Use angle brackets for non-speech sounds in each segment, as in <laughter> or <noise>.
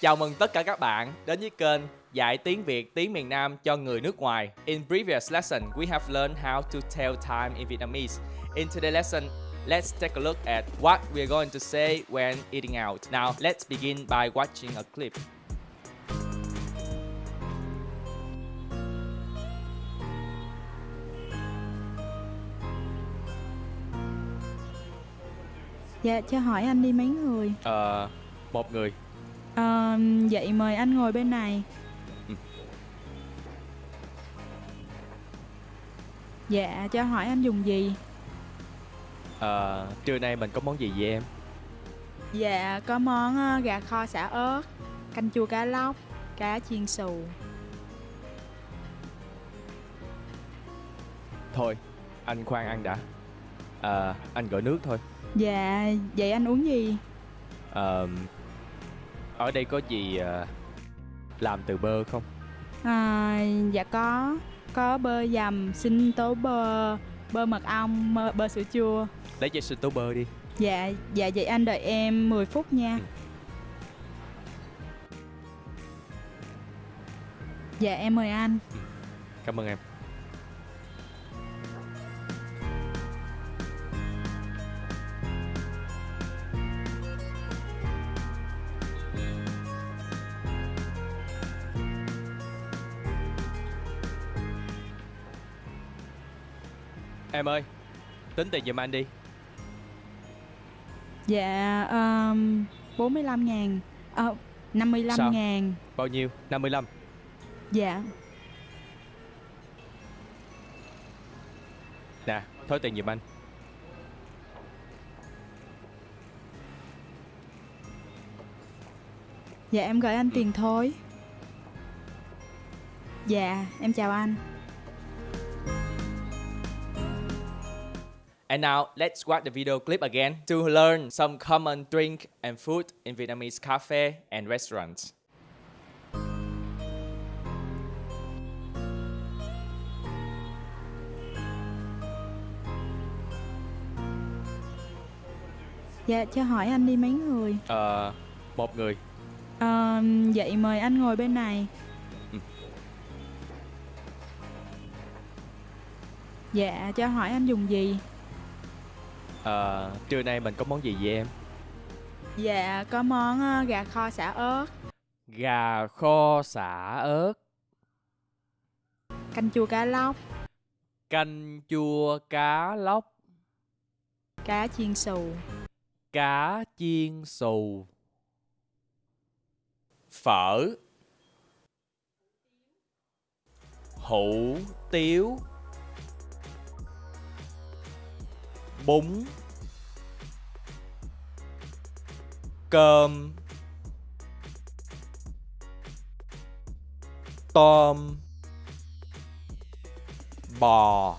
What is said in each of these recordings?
Chào mừng tất cả các bạn đến với kênh Dạy tiếng Việt tiếng miền Nam cho người nước ngoài. In previous lesson, we have learned how to tell time in Vietnamese. In today's lesson, let's take a look at what we're going to say when eating out. Now, let's begin by watching a clip. Dạ, cho hỏi anh đi mấy người? Ờ, một người. Ờ, vậy mời anh ngồi bên này. Ừ. Dạ, cho hỏi anh dùng gì? Ờ, trưa nay mình có món gì vậy em? Dạ, có món ờ, gà kho xả ớt, canh chua cá lóc, cá chiên xù. Thôi, anh khoan ăn đã. Ờ, anh gọi nước thôi. Dạ, vậy anh uống gì? Ờ, ở đây có gì ờ, làm từ bơ không? À, dạ có, có bơ dầm, sinh tố bơ, bơ mật ong, bơ, bơ sữa chua. Lấy cho sinh tố bơ đi. Dạ, dạ vậy anh đợi em 10 phút nha. Ừ. Dạ em mời anh. Cảm ơn em. Em ơi, tính tiền giùm anh đi. Dạ, um, 45 ngàn, ờ, 55 Sao? ngàn. Bao nhiêu? 55. Dạ, Nè, thôi tiền giùm anh. dạ em gửi anh tiền thôi. Dạ, em chào anh. And now let's watch the video clip again to learn some common drink and food in Vietnamese cafe and restaurants. Dạ, cho hỏi anh đi mấy người? Ờ, một người. Ờ, vậy mời anh ngồi bên này. Ừ. Dạ, cho hỏi anh dùng gì? Ờ, trưa nay mình có món gì vậy em? Dạ, có món ờ, gà kho xả ớt, Gà kho xả ớt, canh chua cá lóc, canh chua cá lóc, cá chiên xù. cá chiên xù, phở, hủ tiếu, bún, cơm, tôm, bò,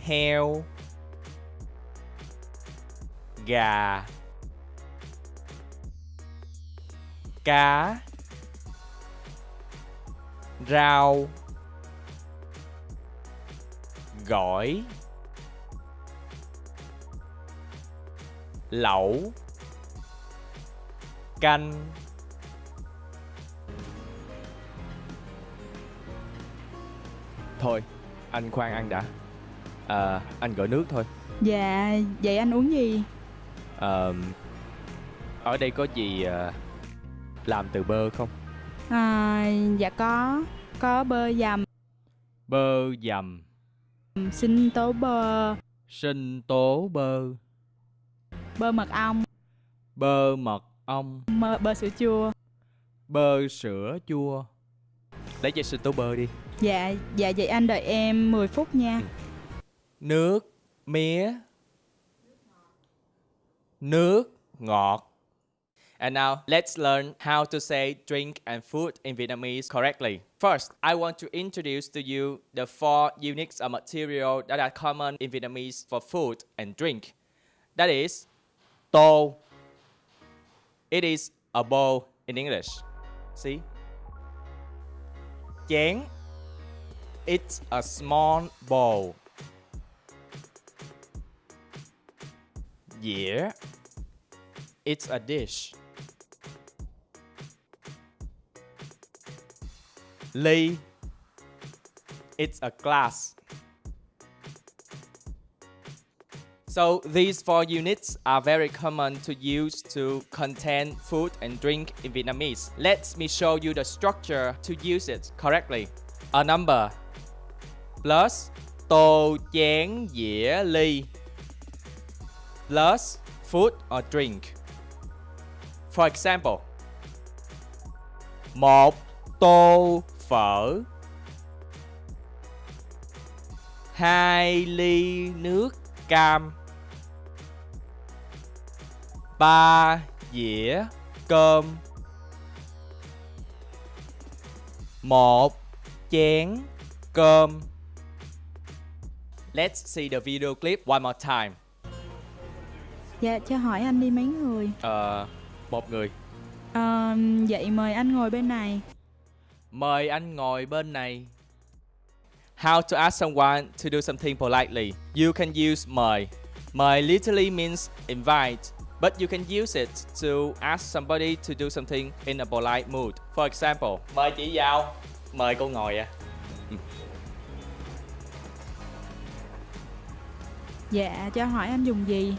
heo, gà cá rau gỏi. Lẩu canh thôi anh khoan ăn đã. Ờ, anh gọi nước thôi. Dạ, vậy anh uống gì? Ờ, ở đây có gì ờ, làm từ bơ không? À, dạ có, có bơ dầm, Bơ dầm, sinh tố bơ, sinh tố bơ, bơ mật ong, bơ mật ong, bơ, bơ sữa chua. bơ sữa chua. Lấy cho sinh tố bơ đi. Dạ, dạ vậy anh đợi em 10 phút nha. Nước mía. Nước ngọt. And now let's learn how to say drink and food in Vietnamese correctly. First, I want to introduce to you the four units of material that are common in Vietnamese for food and drink. That is So it is a bowl in English. See? Chén. It's a small bowl. Yeah. It's a dish. Ly. It's a glass. So these four units are very common to use to contain food and drink in Vietnamese. Let me show you the structure to use it correctly. A number plus tô chén dĩa ly plus food or drink. For example, một tô phở hai ly nước cam ba dĩa cơm một chén cơm Let's see the video clip one more time. Dạ cho hỏi anh đi mấy người Ờ, một người. Ờ, Vậy mời anh ngồi bên này Mời anh ngồi bên này. How to ask someone to do something politely. You can use mời. Mời literally means invite, but you can use it to ask somebody to do something in a polite mood. For example, mời chị vào. Mời cô ngồi à. Dạ cho hỏi anh dùng gì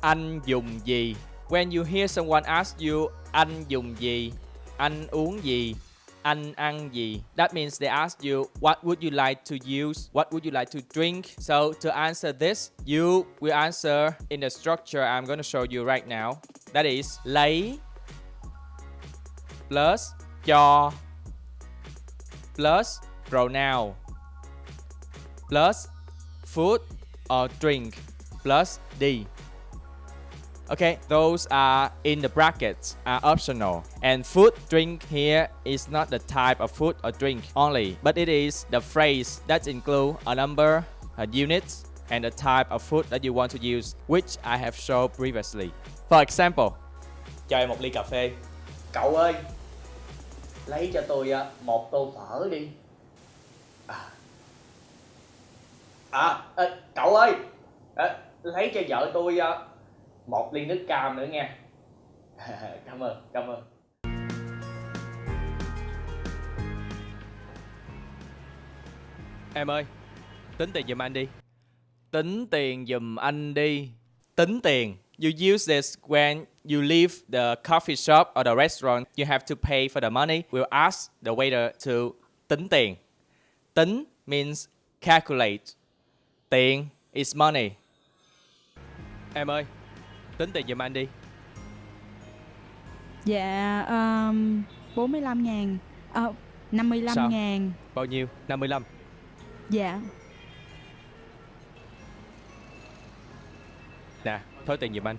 Anh dùng gì? When you hear someone ask you anh dùng gì, anh uống gì, anh ăn gì, that means they ask you what would you like to use, what would you like to drink. So to answer this, you will answer in the structure I'm going to show you right now. That is lấy plus cho plus pronoun plus food or drink plus D. Okay, those are in the brackets are optional. And food drink here is not the type of food or drink only, but it is the phrase that include a number, a units, and the type of food that you want to use, which I have shown previously. For example, cho em một ly cà phê. Cậu ơi, lấy cho tôi à, một tô phở đi. À, à cậu ơi, à, lấy cho vợ tôi à, một ly nước cam nữa nha. <laughs> Cảm ơn cảm ơn. Em ơi, tính tiền giùm anh đi. Tính tiền giùm anh đi. Tính tiền. You use this when you leave the coffee shop or the restaurant, you have to pay for the money. We'll ask the waiter to tính tiền. Tính means calculate. Tiền is money. Em ơi tính tiền giùm anh đi Dạ um, 45 ngàn Ờ 55 Sao? ngàn bao nhiêu 55 Dạ Nè, thối tiền giùm anh.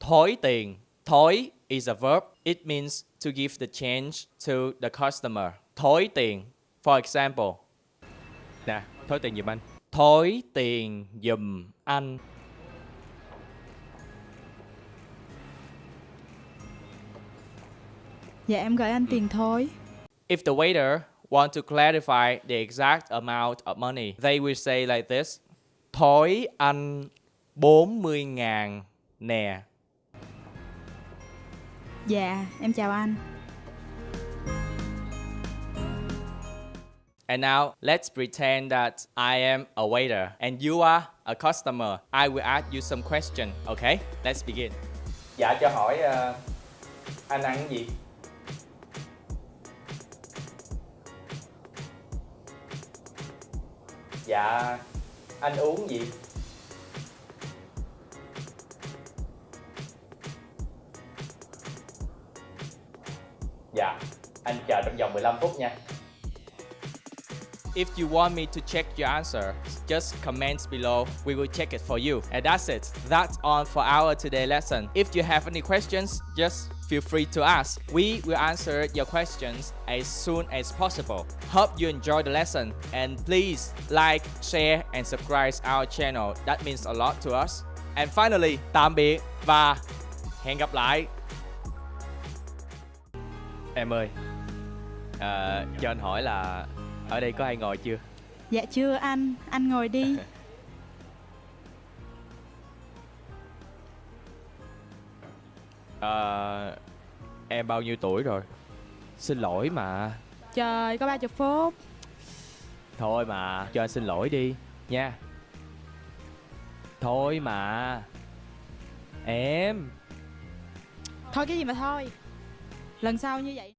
Thối tiền. Thối is a verb. It means to give the change to the customer. Thối tiền. For example. Nè, thối tiền giùm anh. Thối tiền giùm anh. Dạ em gửi anh tiền thôi If the waiter want to clarify the exact amount of money, they will say like this. Thối anh 40 ngàn nè. Dạ em chào anh And now let's pretend that I am a waiter and you are a customer. I will ask you some question. Okay? Let's begin. Dạ cho hỏi uh, anh ăn cái gì? Dạ anh uống gì? Dạ anh chờ trong vòng 15 phút nha. If you want me to check your answer, just comment below. We will check it for you. And that's it. That's all for our today lesson. If you have any questions, just feel free to ask. We will answer your questions as soon as possible. Hope you enjoy the lesson and please like, share and subscribe our channel. That means a lot to us. And finally, tạm biệt và hẹn gặp lại. Em ơi, à, cho anh hỏi là ở đây có ai ngồi chưa? Dạ chưa anh Anh ngồi đi <laughs> Ờ, em bao nhiêu tuổi rồi? Xin lỗi mà trời có 30 phút Thôi mà, cho anh xin lỗi đi nha. Thôi mà. Em thôi cái gì mà thôi lần sau như vậy